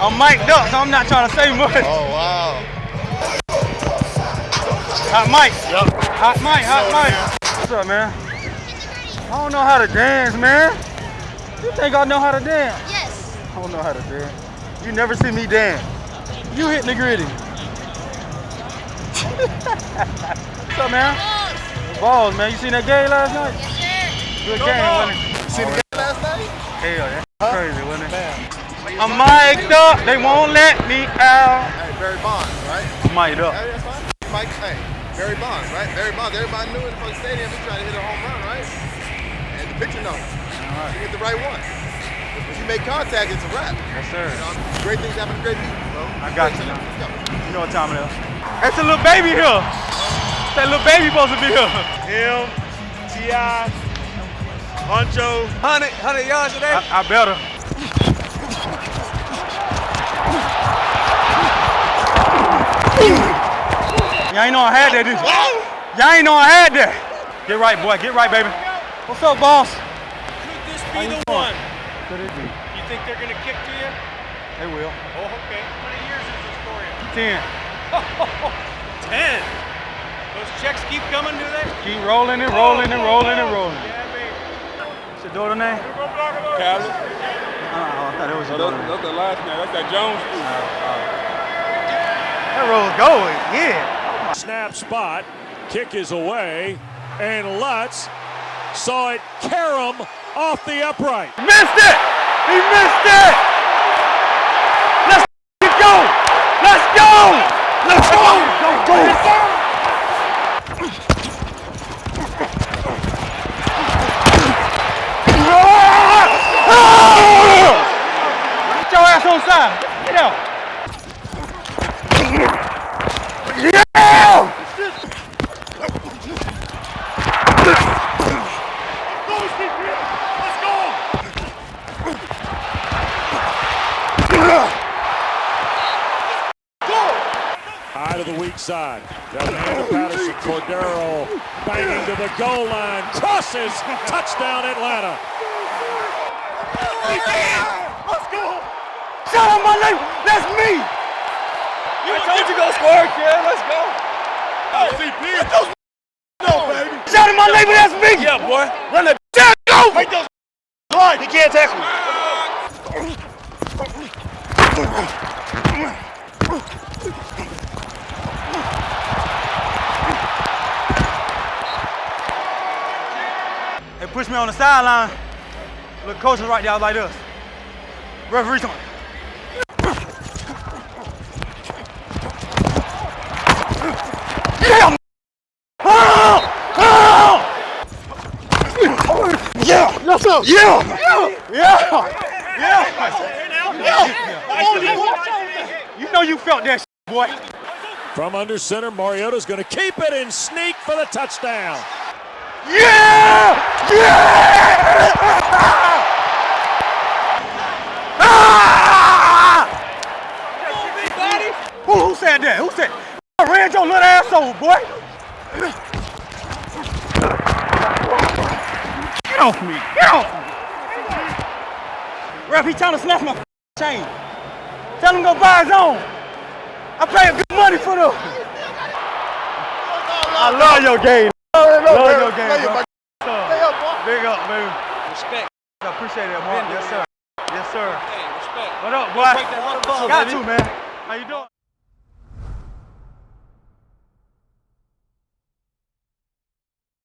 I'm mic'd up, so I'm not trying to say much. Oh, wow. Hot mic. Yep. Hot mic, hot mic. What's up, man? I don't know how to dance, man. You think I know how to dance? Yes. I don't know how to dance. You never see me dance. You hitting the gritty. What's up, man? Balls, Balls, man. You seen that game last night? Yes, sir. Good game, wasn't it? You seen the game last night? Hell, that's crazy, wasn't it? I'm mic'd up. They won't let me out. Hey, Barry Bonds, right? I'm mic'd up. Hey, that's fine. Mike, hey, Barry Bonds, right? Barry Bonds. Everybody knew in the stadium he tried to hit a home run, right? And the pitcher knows. right. You hit the right one. If you make contact, it's a wrap. Yes, sir. You know, great things happen to great people, bro. I got you. Let's go. You know what time it is. That's a little baby here. That little baby supposed to be here. Him, T.I., Huncho. 100, 100 yards today? I, I better. Y'all ain't know I had that, did you? Y'all ain't know I had that. Get right, boy. Get right, baby. What's up, boss? Could this be you the doing? one? Could it be? You think they're going to kick to you? They will. Oh, okay. How many years is this for you? Ten. Ten. Those checks keep coming, do they? Keep rolling and rolling and rolling and rolling. Yeah, baby. What's your daughter name? Calvin. Uh, I thought it was your Oh, daughter that's, that's the last name. That's that Jones. That roll's going. Yeah. Snap spot, kick is away, and Lutz saw it carom off the upright. Missed it! He missed it! Let's go! Let's go! Let's go! Go, go! Get your ass on side. Get out. Yeah! High to the weak side. Down hand to Patterson. Cordarrelle banging to the goal line. Crosses. Touchdown, Atlanta. Let's go. Shout out my name. That's me. I told you go score, kid. Let's go. Oh. Shout out my neighbor. That's me. Yeah, boy. Run that down. Go. Make those He can't tackle me. They pushed me on the sideline. The coach was right there like this. Referee's on. Yeah! Ah! Ah! Yeah! Sir! Yeah! Yeah! Yeah! Yeah! You know you felt that boy. From under center, Mariota's going to keep it and sneak for the touchdown. Yeah! Yeah! Ah! Who, who said that? Who said? I ran your little ass over, boy. Get off me! Get off me! Ref, he trying to snatch my chain. Tell him go buy his own. I pay good money for them. I love your game. Love your game, bro. Big up, baby. Respect. I appreciate that, Mark. Yes, sir. Yes, sir. Hey, respect. What up, boy? Break that water bottle, Got baby. to, man. How you doing?